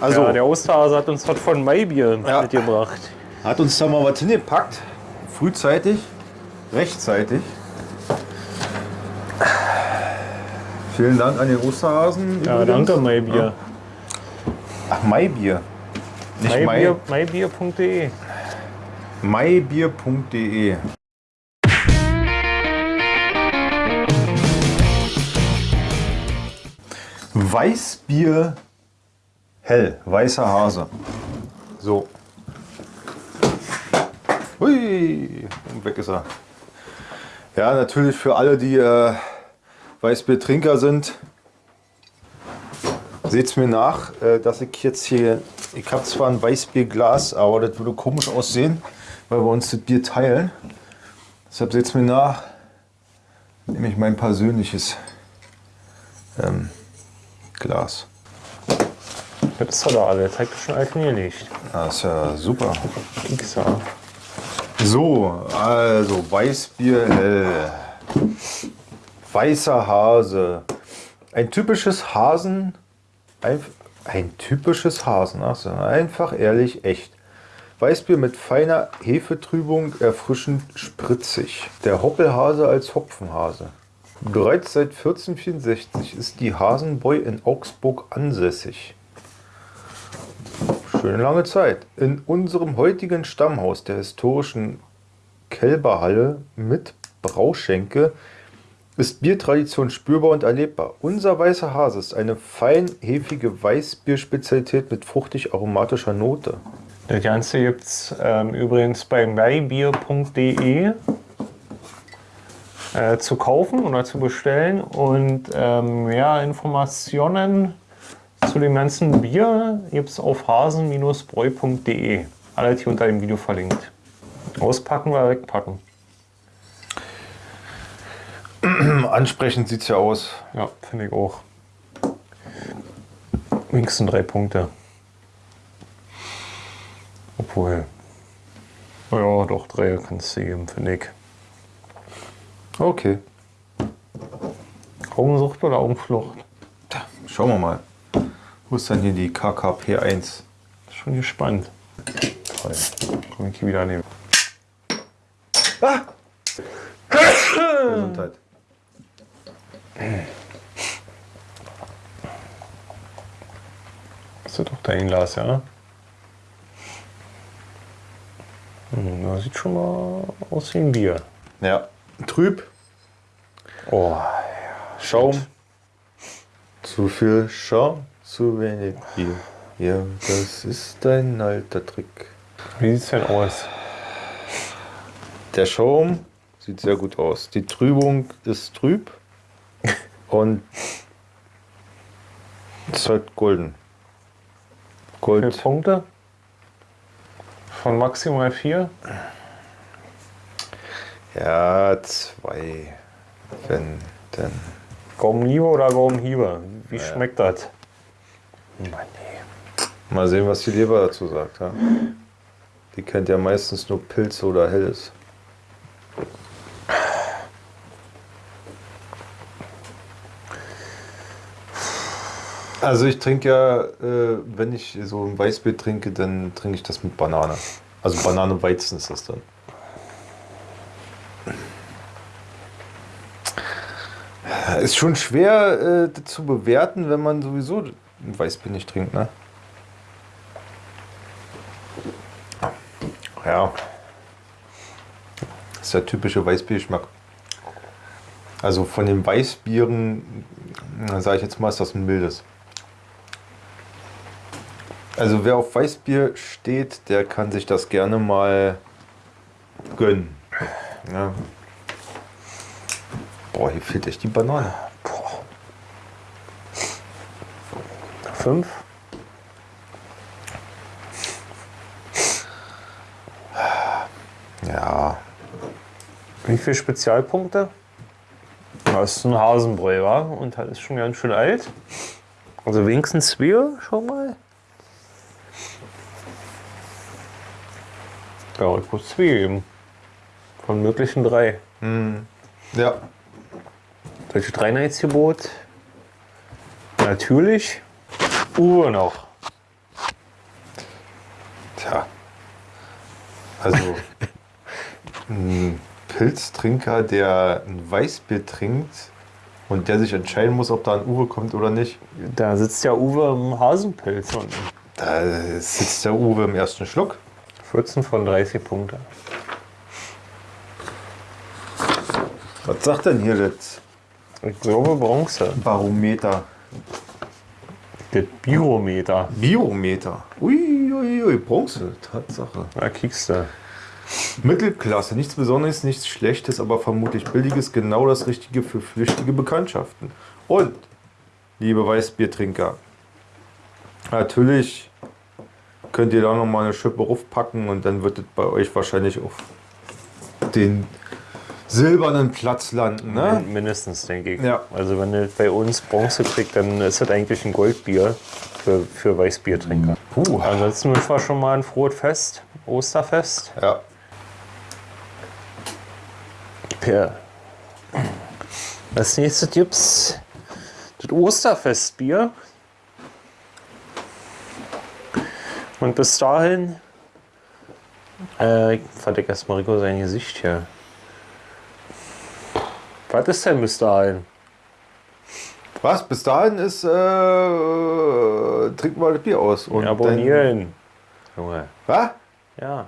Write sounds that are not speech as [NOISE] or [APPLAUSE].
Also, Ja, der Osterhase hat uns was von Maibier Ja. mitgebracht. hat uns da mal was hingepackt. Frühzeitig, rechtzeitig. Vielen Dank an den Osterhasen. Ja, übrigens. danke Maibier. Ach, Maibier. Nicht Mai, Maibier, Maibier.de. maibier.de. Weißbier hell, weißer Hase. So. Hui, und weg ist er. Ja, natürlich für alle, die äh, Weißbiertrinker sind, seht's mir nach, äh, dass ich jetzt hier, ich habe zwar ein Weißbierglas, aber das würde komisch aussehen, weil wir uns das Bier teilen. Deshalb seht's mir nach, nehme ich mein persönliches ähm, Glas. Das ist doch alles. Hat schon alles. Das ist ja super. Pixar. So, also Weißbier hell. Weißer Hase. Ein typisches Hasen. Ein, ein typisches Hasen. Ach so, einfach, ehrlich, echt. Weißbier mit feiner Hefetrübung, erfrischend spritzig. Der Hoppelhase als Hopfenhase. Bereits seit 1464 ist die Hasenbräu in Augsburg ansässig. Schöne lange Zeit. In unserem heutigen Stammhaus der historischen Kälberhalle mit Brauschenke ist Biertradition spürbar und erlebbar. Unser weißer Hase ist eine fein hefige Weißbierspezialität mit fruchtig aromatischer Note. Das Ganze gibt es ähm, übrigens bei maibier.de äh, zu kaufen oder zu bestellen. Und ähm, mehr Informationen zu dem ganzen Bier gibt es auf hasen-bräu.de. Alles hier unter dem Video verlinkt. Auspacken oder wegpacken. Ansprechend sieht es ja aus. Ja, finde ich auch. Wenigstens drei Punkte. Obwohl. Ja, doch, drei kannst du geben, finde ich. Okay, Augensucht oder Augenflucht? schauen wir mal. Wo ist denn hier die KKP1? Schon gespannt. Toll. Komm ich hier wieder nehmen. Gesundheit. Ist das doch dein Glas, ja? Hm, das sieht schon mal aus wie ein Bier. Ja, trüb, Oh, Schaum. Zu viel Schaum, zu wenig Bier. Ja, das ist ein alter Trick. wie sieht's denn aus? Der Schaum sieht sehr gut aus. Die Trübung ist trüb und es ist halt golden. Wie Gold. viele Punkte? Von maximal vier? Ja, zwei. Wenn denn. Gaumenliebe oder Gaumenhiebe? Wie schmeckt das? Mann, nee. Mal sehen, was die Leber dazu sagt. Ja? Die kennt ja meistens nur Pilze oder Helles. Also ich trinke ja, äh, wenn ich so ein Weißbier trinke, dann trinke ich das mit Banane. Also Banane Weizen ist das dann. Ist schon schwer äh, zu bewerten, wenn man sowieso Weißbier nicht trinkt, ne? Ja. Das ist der typische Weißbiergeschmack. Also von den Weißbieren, sage ich jetzt mal, ist das ein mildes. Also wer auf Weißbier steht, der kann sich das gerne mal gönnen. Ja. Boah, hier fehlt echt die Banane. Fünf? Ja, Wie viele Spezialpunkte? Das ist ein Hasenbräu, wa? Und das ist schon ganz schön alt. Also wenigstens zwei, schau mal. Ja, ich muss zwei geben. Von möglichen drei. ja. Welche Dreineitsgebot? Natürlich. Uhr noch. Tja. Also, [LAUGHS] ein Pilztrinker, der ein Weißbier trinkt und der sich entscheiden muss, ob da ein Uwe kommt oder nicht, Da sitzt ja Uwe im Hasenpilz und da sitzt der Uwe im ersten Schluck. 14 von 30 Punkte. Was sagt denn hier das Ich glaube Bronze. Barometer? Das Biometer. Biometer. Ui, ui, ui, Bronze, Tatsache. Da kriegst du. Mittelklasse, nichts Besonderes, nichts Schlechtes, aber vermutlich Billiges, genau das Richtige für flüchtige Bekanntschaften. Und, liebe Weißbiertrinker, natürlich könnt ihr da nochmal eine Schippe raufpacken und dann wird es bei euch wahrscheinlich auf den silbernen Platz landen. Ne? Min- Mindestens, denke ich. Ja. Also wenn ihr bei uns Bronze kriegt, dann ist das eigentlich ein Goldbier für, für Weißbiertrinker. Puh. Ansonsten wünschen wir schon mal ein frohes Fest, Osterfest. Ja. Ja. Als nächstes gibt's das Osterfestbier. Und bis dahin. Äh, ich verdecke erstmal Rico sein Gesicht hier. Was ist denn bis dahin? Was? Bis dahin ist, äh, trinken wir das Bier aus. Und Abonnieren. Junge. Was? Ja.